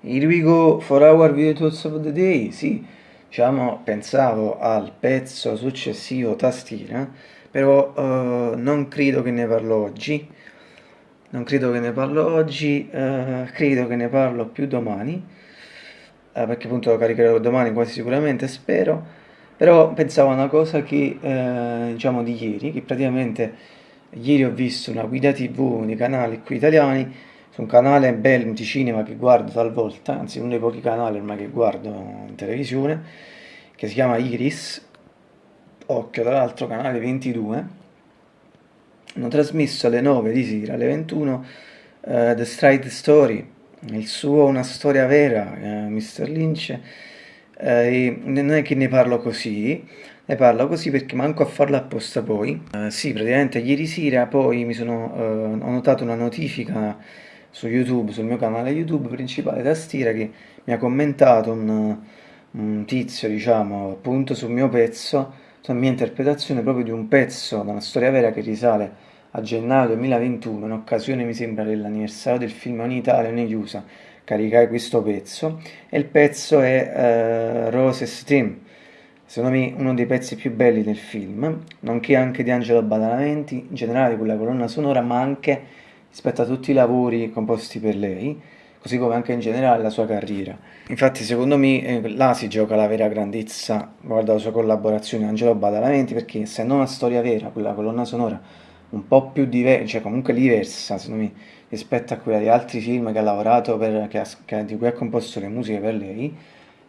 Here we go for our video of the day, sì, diciamo, pensavo al pezzo successivo tastiera, però uh, non credo che ne parlo oggi, non credo che ne parlo oggi, uh, credo che ne parlo più domani, uh, perché appunto lo caricherò domani quasi sicuramente, spero, però pensavo a una cosa che, diciamo, di ieri, che praticamente ieri ho visto una guida tv nei canali qui italiani, un canale bel di cinema che guardo talvolta, anzi uno dei pochi canali ormai che guardo in televisione, che si chiama Iris, occhio tra l'altro canale 22, hanno trasmesso alle 9 di sera, alle 21, uh, eh, The Stride Story, il suo Una storia vera, uh, eh, Mr. Lynch, uh, e non è che ne parlo così, ne parlo così perché manco a farlo apposta poi. sì, praticamente ieri sera poi mi sono, ho notato una notifica su YouTube, sul mio canale YouTube principale tastiera che mi ha commentato un, un tizio, diciamo, appunto sul mio pezzo, sulla mia interpretazione proprio di un pezzo da una storia vera che risale a gennaio 2021, in occasione mi sembra dell'anniversario del film Ogni Italia, ogni USA, caricai questo pezzo. E il pezzo è uh, Roses Team, secondo me uno dei pezzi più belli del film, nonché anche di Angelo Badalamenti, in generale quella colonna sonora, ma anche rispetto a tutti i lavori composti per lei, così come anche in generale la sua carriera. Infatti secondo me eh, là si gioca la vera grandezza, guarda la sua collaborazione Angelo Badalamenti, perché essendo una storia vera, quella colonna sonora un po' più diversa, cioè comunque diversa secondo me, rispetto a quella di altri film che ha lavorato, per, che ha, che, di cui ha composto le musiche per lei,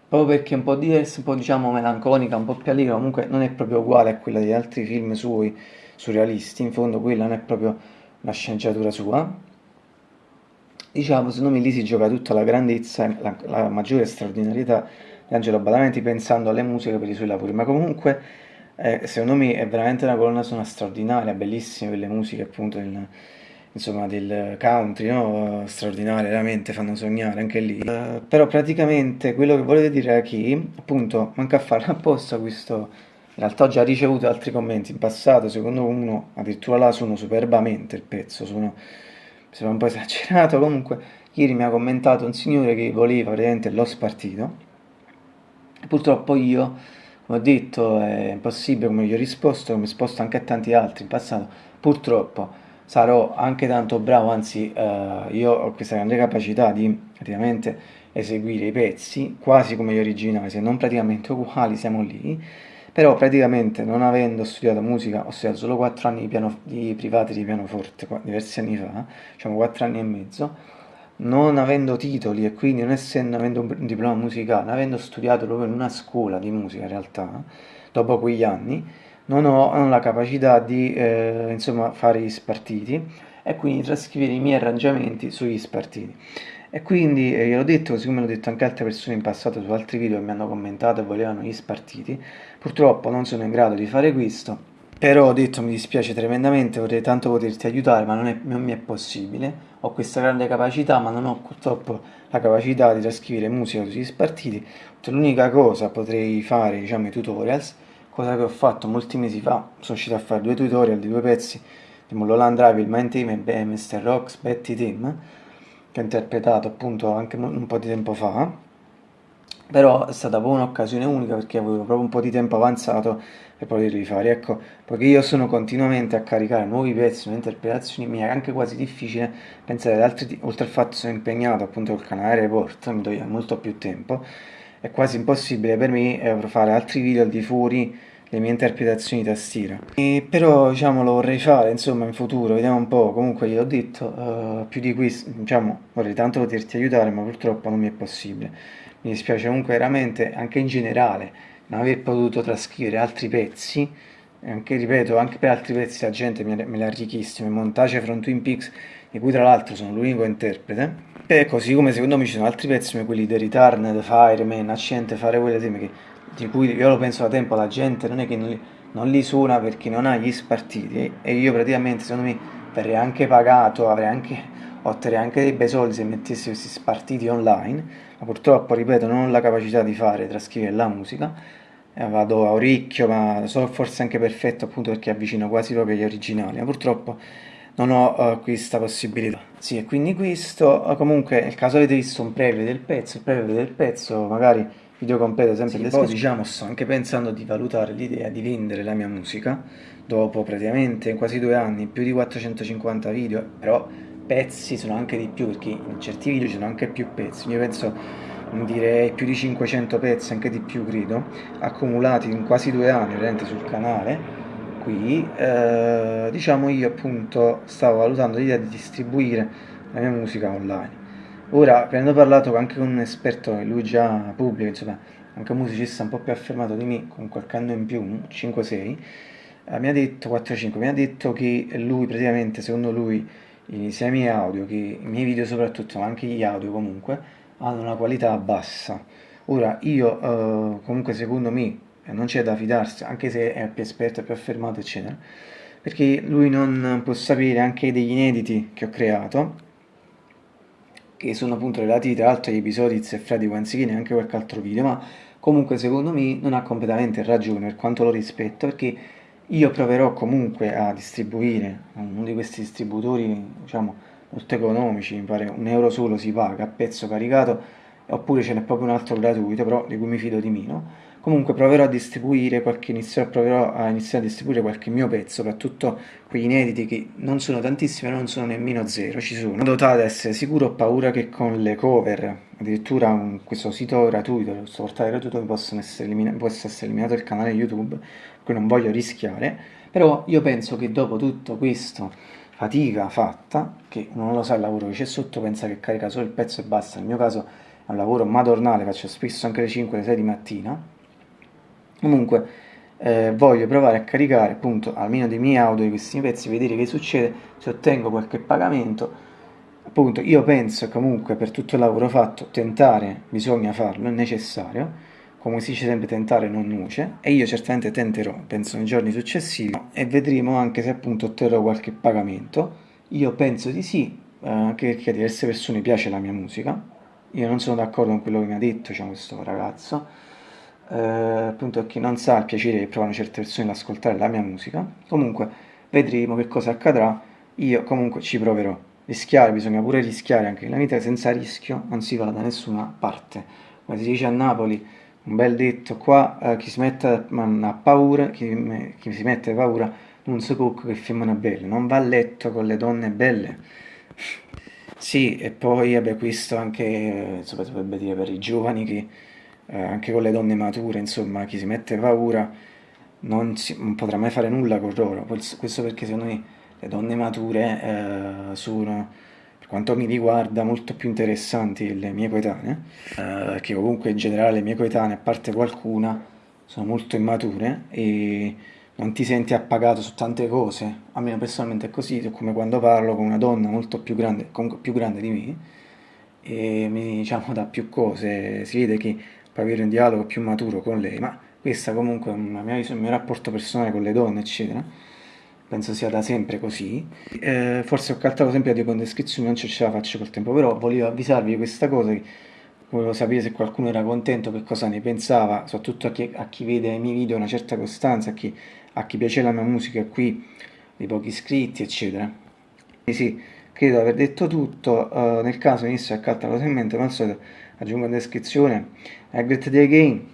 proprio perché è un po' diversa, un po' diciamo melanconica, un po' più allegra, comunque non è proprio uguale a quella di altri film suoi surrealisti, in fondo quella non è proprio la sceneggiatura sua. Diciamo, secondo me lì si gioca tutta la grandezza, la, la maggiore straordinarietà di Angelo Badalamenti pensando alle musiche per i suoi lavori, ma comunque eh, secondo me è veramente una colonna sonora straordinaria, bellissima per le musiche appunto del, insomma, del country, no? straordinarie, veramente fanno sognare anche lì. Uh, però praticamente quello che volevo dire è che appunto manca a fare apposta questo in realtà ho già ricevuto altri commenti. In passato, secondo uno addirittura là suono superbamente il pezzo, suono, sembra un po' esagerato, comunque ieri mi ha commentato un signore che voleva praticamente l'ho spartito, purtroppo io, come ho detto, è impossibile, come gli ho risposto, come ho risposto anche a tanti altri in passato, purtroppo sarò anche tanto bravo, anzi eh, io ho questa grande capacità di praticamente eseguire i pezzi quasi come gli originali, se non praticamente uguali, siamo lì, però praticamente non avendo studiato musica, ho studiato solo 4 anni di, piano, di privati di pianoforte, diversi anni fa, diciamo 4 anni e mezzo, non avendo titoli e quindi non essendo avendo un diploma musicale, avendo studiato proprio in una scuola di musica in realtà, dopo quegli anni, non ho, non ho la capacità di eh, insomma, fare gli spartiti e quindi trascrivere i miei arrangiamenti sugli spartiti. E quindi eh, gliel'ho detto, così come l'ho detto anche altre persone in passato su altri video che mi hanno commentato e volevano gli spartiti, purtroppo non sono in grado di fare questo, però ho detto mi dispiace tremendamente, vorrei tanto poterti aiutare, ma non, è, non mi è possibile, ho questa grande capacità, ma non ho purtroppo la capacità di trascrivere musica sugli spartiti, l'unica cosa potrei fare, diciamo, i tutorials, cosa che ho fatto molti mesi fa, sono uscito a fare due tutorial di due pezzi di Mulholland Drive, il Main Team e Mr. Rocks Betty Team, che ho interpretato appunto anche un po' di tempo fa, però è stata proprio un'occasione unica perché avevo proprio un po' di tempo avanzato per poterli fare, ecco, poiché io sono continuamente a caricare nuovi pezzi, nuove interpretazioni, mi è anche quasi difficile pensare ad altri, oltre al fatto che sono impegnato appunto col canale Report, mi toglie molto più tempo, è quasi impossibile per me eh, fare altri video al di fuori le mie interpretazioni tastiera. E però diciamo lo vorrei fare insomma in futuro, vediamo un po', comunque gliel'ho detto, uh, più di questo, diciamo vorrei tanto poterti aiutare ma purtroppo non mi è possibile. Mi dispiace comunque veramente, anche in generale, non aver potuto trascrivere altri pezzi, anche ripeto, anche per altri pezzi la gente me, l'ha richiesto, in montaggio from Twin Peaks, di cui tra l'altro sono l'unico interprete, e così come secondo me ci sono altri pezzi come quelli di Return, The Fireman, Accidente, fare quelle teme che di cui io lo penso da tempo, la gente non è che non li, non li suona perché non ha gli spartiti e io praticamente secondo me verrei anche pagato, avrei anche, otterrei anche dei bei soldi se mettessi questi spartiti online, ma purtroppo, ripeto, non ho la capacità di fare, trascrivere la musica, eh, vado a orecchio, ma so forse anche perfetto appunto perché avvicino quasi proprio agli originali, ma purtroppo non ho uh, questa possibilità. Sì, e quindi questo, uh, comunque nel caso avete visto un preview del pezzo, il preview del pezzo, magari video completo sempre sì, poi diciamo sto anche pensando di valutare l'idea di vendere la mia musica dopo praticamente quasi due anni, più di 450 video, però pezzi sono anche di più perché in certi video ci sono anche più pezzi, io penso direi più di 500 pezzi, anche di più credo, accumulati in quasi due anni veramente sul canale. Qui, eh, diciamo io appunto stavo valutando l'idea di distribuire la mia musica online. Ora, avendo parlato anche con un esperto, lui già pubblico, insomma, anche un musicista un po' più affermato di me, con qualche anno in più, 5-6, eh, mi ha detto, 4-5, mi ha detto che lui praticamente, secondo lui, sia i miei audio che i miei video soprattutto, ma anche gli audio comunque, hanno una qualità bassa. Ora, io eh, comunque secondo me non c'è da fidarsi, anche se è più esperto, più affermato, eccetera, perché lui non può sapere anche degli inediti che ho creato, che sono appunto relativi tra l'altro agli episodi di Zeffredi Guanzichini e anche qualche altro video, ma comunque secondo me non ha completamente ragione per quanto lo rispetto, perché io proverò comunque a distribuire uno di questi distributori, diciamo, molto economici, mi pare un euro solo si paga a pezzo caricato, oppure ce n'è proprio un altro gratuito, però di cui mi fido di meno, Comunque proverò a distribuire qualche inizio, proverò a iniziare a distribuire qualche mio pezzo, soprattutto quegli inediti che non sono tantissimi, non sono nemmeno zero, ci sono. In ad essere sicuro ho paura che con le cover, addirittura un, questo sito gratuito, questo portale gratuito possono essere possa essere eliminato il canale YouTube, qui non voglio rischiare, però io penso che dopo tutto questo fatica fatta, che non lo sa il lavoro che c'è sotto, pensa che carica solo il pezzo e basta, nel mio caso è un lavoro madornale, faccio spesso anche le 5 le 6 di mattina, Comunque eh, voglio provare a caricare appunto almeno dei miei audio di questi pezzi, vedere che succede, se ottengo qualche pagamento. Appunto io penso comunque per tutto il lavoro fatto tentare bisogna farlo, è necessario, come si dice sempre tentare non nuce e io certamente tenterò, penso nei giorni successivi e vedremo anche se appunto otterrò qualche pagamento. Io penso di sì, eh, anche perché a diverse persone piace la mia musica. Io non sono d'accordo con quello che mi ha detto diciamo, questo ragazzo eh, appunto chi non sa il piacere che provano certe persone ad ascoltare la mia musica. Comunque vedremo che cosa accadrà, io comunque ci proverò. Rischiare, bisogna pure rischiare anche nella vita, senza rischio non si va da nessuna parte. Come si dice a Napoli, un bel detto qua, eh, chi si mette a paura, chi, chi si mette a paura non si cucca che femmina bella, non va a letto con le donne belle. Sì, e poi vabbè, questo anche, eh, si potrebbe dire per i giovani che eh, anche con le donne mature, insomma, chi si mette paura non, si, non potrà mai fare nulla con loro. Questo perché secondo me le donne mature eh, sono, per quanto mi riguarda, molto più interessanti delle mie coetanee, eh, che comunque in generale le mie coetanee, a parte qualcuna, sono molto immature e non ti senti appagato su tante cose. A me personalmente è così, come quando parlo con una donna molto più grande, più grande di me, e mi diciamo da più cose, si vede che avere un dialogo più maturo con lei, ma questa comunque è mia, il mio rapporto personale con le donne, eccetera. Penso sia da sempre così. Eh, forse ho caltato sempre la descrizione, non ce la faccio col tempo, però volevo avvisarvi di questa cosa, volevo sapere se qualcuno era contento, che cosa ne pensava, soprattutto a chi, a chi vede i miei video una certa costanza, a chi, a chi piace la mia musica qui, dei pochi iscritti, eccetera. Quindi sì, credo aver detto tutto, uh, nel caso inizio a caltare in mente, ma al solito aggiungo in descrizione a great day again